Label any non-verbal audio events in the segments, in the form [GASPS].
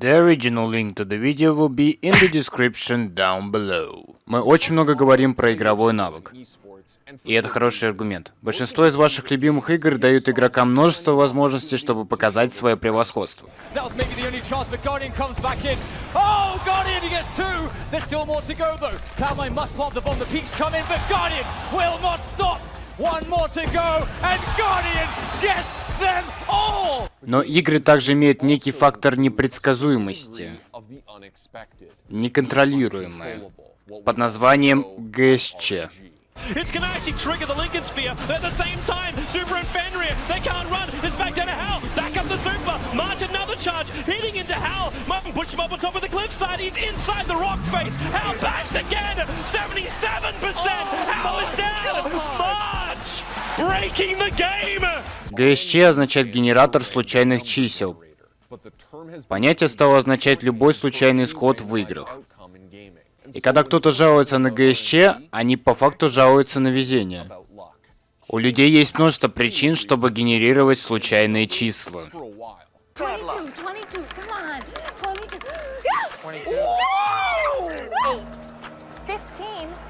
The original link to the video will be in the description down below. Мы очень много говорим про игровой навык. И это хороший аргумент. Большинство из ваших любимых игр дают игрокам множество возможностей, чтобы показать свое превосходство. Но игры также имеют некий фактор непредсказуемости, неконтролируемое, под названием ГСЧ. Charge. Hitting into Hal. Martin push him up on top of the cliffside. He's inside the rock face. Hal bashed again. 77%. Oh, Hal is down. ГСЧ означает генератор случайных чисел. Понятие стало означать любой случайный исход в играх. И когда кто-то жалуется на ГСЧ, они по факту жалуются на везение. У людей есть множество причин, чтобы генерировать случайные числа. 22, 22,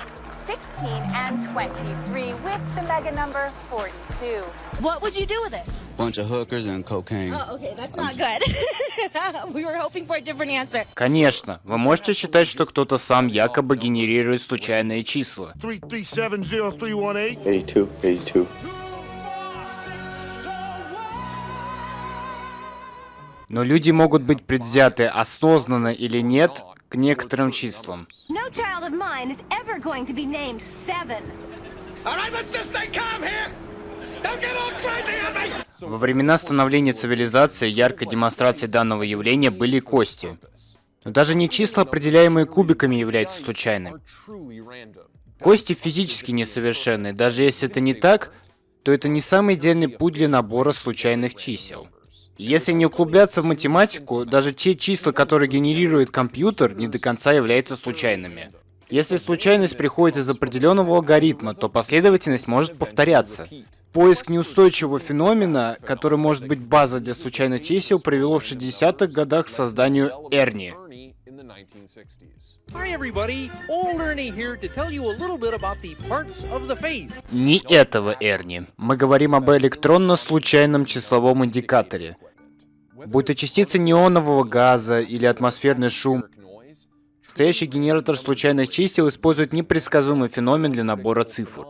[GASPS] 16 and 23 with the mega number 42. What would you do with it? Bunch of hookers and cocaine. Oh, okay, that's not good. We were hoping for a different answer. Конечно, вы можете считать, что кто-то сам якобы генерирует случайные числа. 3370318. 82, 82. Но люди могут быть предвзяты осознанно или нет к некоторым числам. Во времена становления цивилизации яркой демонстрацией данного явления были кости. Но даже не числа, определяемые кубиками, являются случайными. Кости физически несовершенны. Даже если это не так, то это не самый идеальный путь для набора случайных чисел. Если не углубляться в математику, даже те числа, которые генерирует компьютер, не до конца являются случайными. Если случайность приходит из определенного алгоритма, то последовательность может повторяться. Поиск неустойчивого феномена, который может быть базой для случайных чисел, привело в 60-х годах к созданию Эрни. Не этого Эрни. Мы говорим об электронно-случайном числовом индикаторе. Будь то частицы неонового газа или атмосферный шум, настоящий генератор случайных чисел использует непредсказуемый феномен для набора цифр.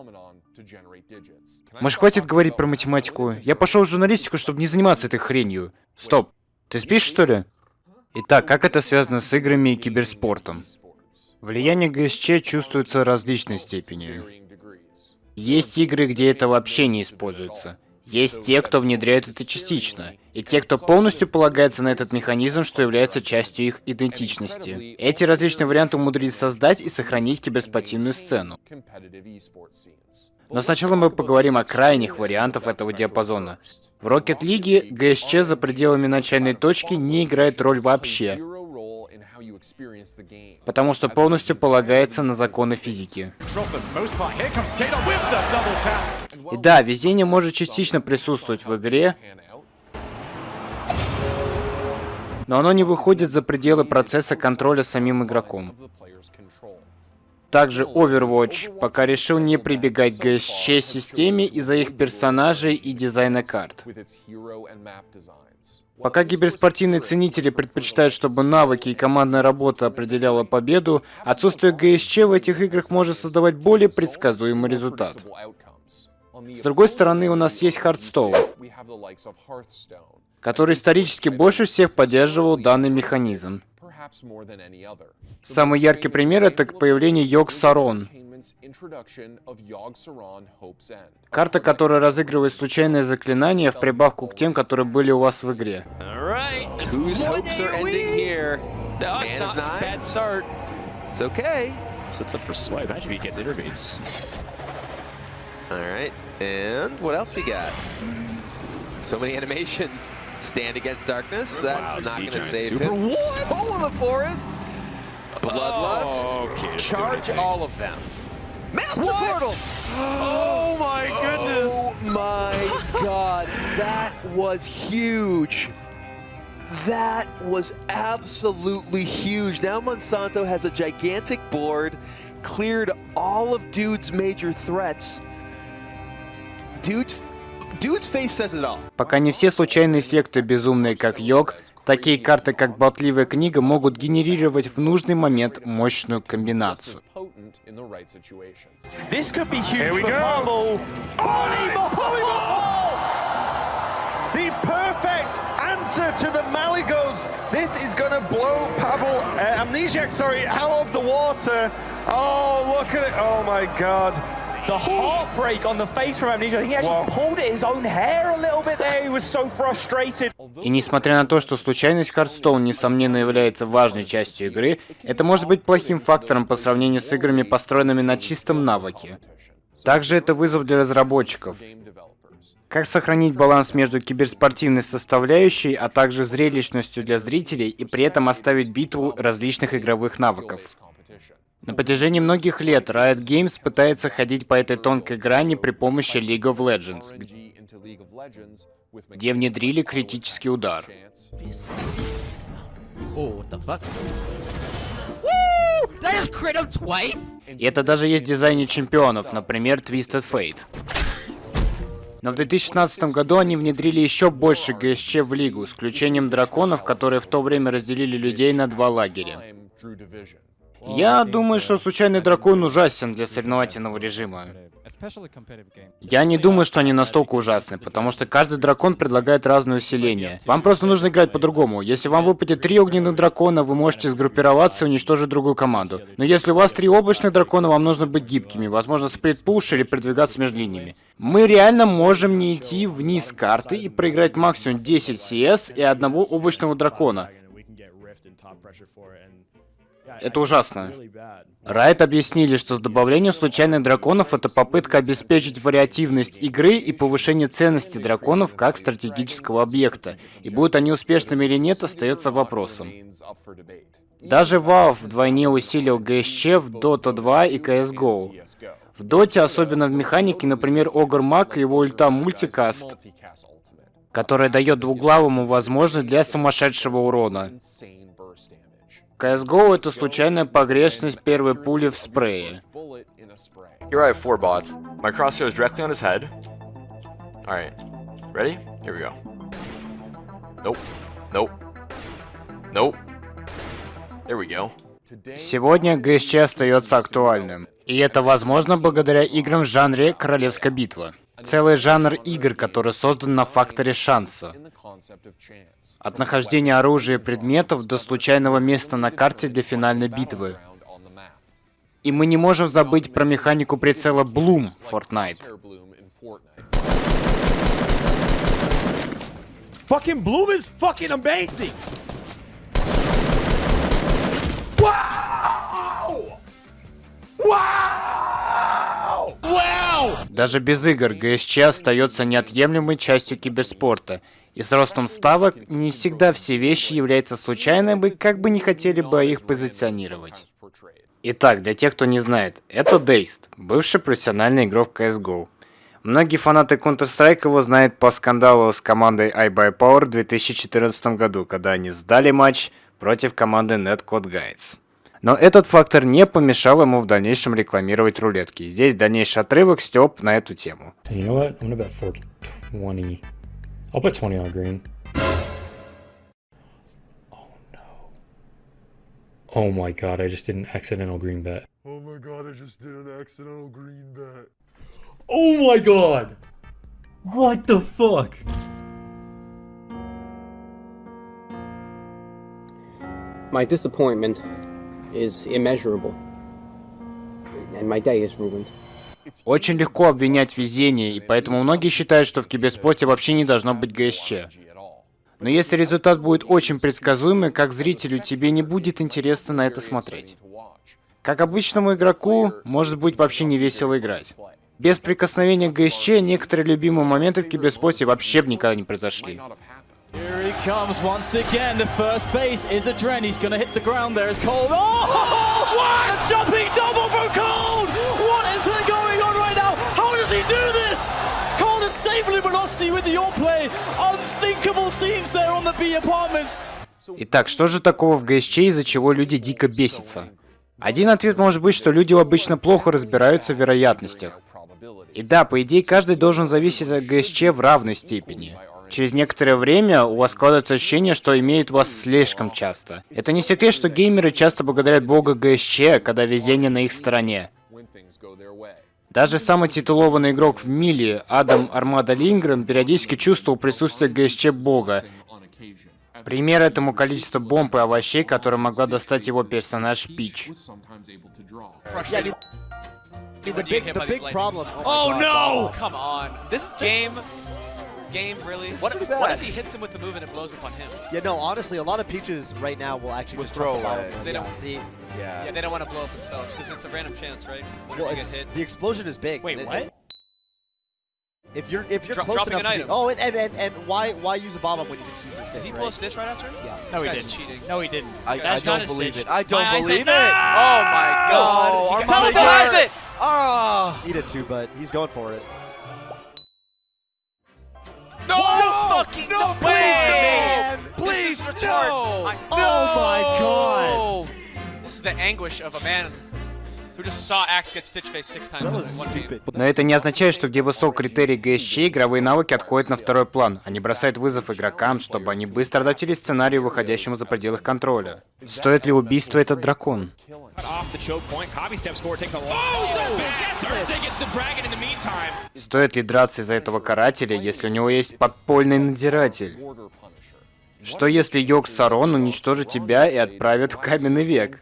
Может, хватит говорить про математику? Я пошел в журналистику, чтобы не заниматься этой хренью. Стоп. Ты спишь, что ли? Итак, как это связано с играми и киберспортом? Влияние ГСЧ чувствуется различной степени. Есть игры, где это вообще не используется. Есть те, кто внедряет это частично, и те, кто полностью полагается на этот механизм, что является частью их идентичности. Эти различные варианты умудрились создать и сохранить киберспортивную сцену. Но сначала мы поговорим о крайних вариантах этого диапазона. В Rocket League ГСЧ за пределами начальной точки не играет роль вообще, потому что полностью полагается на законы физики. И да, везение может частично присутствовать в игре, но оно не выходит за пределы процесса контроля самим игроком. Также Overwatch пока решил не прибегать к GSC-системе из-за их персонажей и дизайна карт. Пока киберспортивные ценители предпочитают, чтобы навыки и командная работа определяла победу, отсутствие ГСЧ в этих играх может создавать более предсказуемый результат. С другой стороны, у нас есть Hearthstone, который исторически больше всех поддерживал данный механизм. Самый яркий пример — это появление Йог Сарон. Карта, которая разыгрывает случайные заклинания в прибавку к тем, которые были у вас в игре. Alright, and what else we got? So many animations. Stand against darkness. That's wow, not going to save super. him. What? Soul of the forest. Bloodlust. Oh, okay, Charge all of them. Master what? Portal. Oh my oh goodness. Oh my [LAUGHS] god. That was huge. That was absolutely huge. Now Monsanto has a gigantic board, cleared all of Dude's major threats. Пока не все случайные эффекты безумные, как Йог, такие карты, как Болтливая книга, могут генерировать в нужный момент мощную комбинацию. This could be huge Here we for go. Pavel. Polyball! Polyball! The perfect answer to the Maligos. This is going to blow Pavel, uh, Amnesiac, sorry, out of the water. Oh, look at it. Oh my god. The heartbreak on the face from Amnesia. I think he actually pulled at his own hair a little bit there. He was so frustrated. И несмотря на то, что случайность Хардстоун, несомненно, является важной частью игры, это может быть плохим фактором по сравнению с играми, построенными на чистом навыке. Также это вызов для разработчиков. Как сохранить баланс между киберспортивной составляющей, а также зрелищностью для зрителей, и при этом оставить битву различных игровых навыков. На протяжении многих лет Riot Games пытается ходить по этой тонкой грани при помощи League of Legends, где внедрили критический удар. И это даже есть в дизайне чемпионов, например, Twisted Fate. Но в 2016 году они внедрили еще больше ГСЧ в лигу, с включением драконов, которые в то время разделили людей на два лагеря. Я думаю, что случайный дракон ужасен для соревновательного режима. Я не думаю, что они настолько ужасны, потому что каждый дракон предлагает разное усиление. Вам просто нужно играть по-другому. Если вам выпадет три огненных дракона, вы можете сгруппироваться и уничтожить другую команду. Но если у вас три облачных дракона, вам нужно быть гибкими, возможно, сплит-пуш или передвигаться между линиями. Мы реально можем не идти вниз карты и проиграть максимум 10 CS и одного облачного дракона. Это ужасно. Райт объяснили, что с добавлением случайных драконов это попытка обеспечить вариативность игры и повышение ценности драконов как стратегического объекта. И будут они успешными или нет, остается вопросом. Даже Valve вдвойне усилил ГСЧ в Dota 2 и CSGO. В Доте, особенно в механике, например, Огр Мак и его ульта Мультикаст, которая дает двуглавому возможность для сумасшедшего урона. CSGO это случайная погрешность первой пули в спрее. Here I have four bots. My crosshair is directly on his head. Alright. Ready? Here we go. Nope. Nope. Nope. There we go. Сегодня ГСЧ остается актуальным. И это возможно благодаря играм в жанре Королевская битва. Целый жанр игр, который создан на факторе шанса. От нахождения оружия и предметов до случайного места на карте для финальной битвы. И мы не можем забыть про механику прицела Bloom в Fortnite. Fucking Bloom is fucking amazing. Даже без игр ГСЧ остается неотъемлемой частью киберспорта. И с ростом ставок не всегда все вещи являются случайными, как бы не хотели бы их позиционировать. Итак, для тех, кто не знает, это Дейст, бывший профессиональный игрок CSGO. Многие фанаты Counter-Strike его знают по скандалу с командой iBuyPower в 2014 году, когда они сдали матч против команды Netcode. Но этот фактор не помешал ему в дальнейшем рекламировать рулетки. Здесь дальнейший отрывок Степ на эту тему. You know what? I'm gonna bet 420. I'll put 20 on green. Oh no. Oh my god, I just did an accidental green bet. Oh my god, I just did an accidental green bet. Oh my god! What the fuck? My disappointment is immeasurable, and my day is ruined. Очень легко обвинять везение, и поэтому многие считают, что в киберспорте вообще не должно быть ГСЧ. Но если результат будет очень предсказуемый, как зрителю тебе не будет интересно на это смотреть. Как обычному игроку, может быть вообще не весело играть. Без прикосновения к ГСЧ некоторые любимые моменты в киберспорте вообще бы никогда не произошли. Here he comes once again. The first base is a Dren. He's going to hit the ground there as Cold. Oh, what? A jumping double from Cold. What is going on right now? How does he do this? Cold save Luminosity with the all play. Unthinkable scenes there on the B apartments. Итак, что же такого в ГСЧ, из-за чего люди дико бесятся? Один ответ может быть, что люди обычно плохо разбираются в вероятностях. И да, по идее, каждый должен зависеть от ГСЧ в равной степени. Через некоторое время у вас складывается ощущение, что имеют вас слишком часто. Это не секрет, что геймеры часто благодарят бога ГСЧ, когда везение на их стороне. Даже самый титулованный игрок в мире, Адам Армада Лингрен, периодически чувствовал присутствие ГСЧ бога. Пример этому количество бомб и овощей, которые могла достать его персонаж Пич. Oh no! Come on. This game, game really. What, what if he hits him with the move and it blows up on him? Yeah, no, honestly, a lot of peaches right now will actually Will just throw throw away. away. They don't- see. Yeah. Yeah, they don't want to blow up themselves because it's a random chance, right? Well, it's, hit. the explosion is big. Wait, and it- what? If you're if you're Dro- close dropping enough an to be, item. oh, and, and and and why why use a bomb up when you can choose this? Did he thing, pull a stitch right after? Yeah. No, he This didn't. cheating. No, he didn't. I, I That's don't believe stitch. it. I don't My believe it. "No!" Oh my god. Oh, he Armando still has Guerrero. it! Oh! Needed too, but he's going for it. Fucking no, way! Please, this is retard. no! I- Oh my god! This is the anguish of a man Но это не означает, что где высок критерий ГСЧ, игровые навыки отходят на второй план. Они бросают вызов игрокам, чтобы они быстро адаптировались к сценарию, выходящему за пределы их контроля. Стоит ли убийство этот дракон? Oh. Стоит ли драться из-за этого карателя, если у него есть подпольный надзиратель? Что если Йог Сарон уничтожит тебя и отправит в каменный век?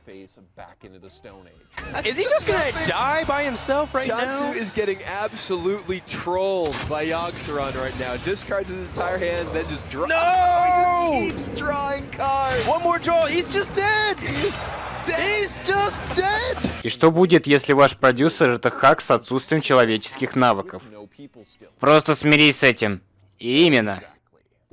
Is he just gonna die by himself right Jansu now? is getting absolutely trolled by Yogg-Saron right now. Discards his entire hand, then just draws. No! He just keeps drawing cards. One more draw. He's just dead. He's dead. He's just dead. И что будет, если ваш продюсер это хак с отсутствием человеческих навыков? Просто смирись с этим. И именно.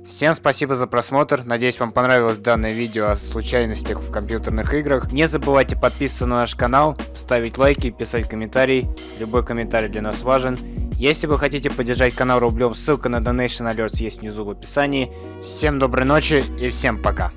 Всем спасибо за просмотр, надеюсь вам понравилось данное видео о случайностях в компьютерных играх. Не забывайте подписываться на наш канал, ставить лайки, писать комментарии. Любой комментарий для нас важен. Если вы хотите поддержать канал рублем, ссылка на Donation Alerts есть внизу в описании. Всем доброй ночи и всем пока.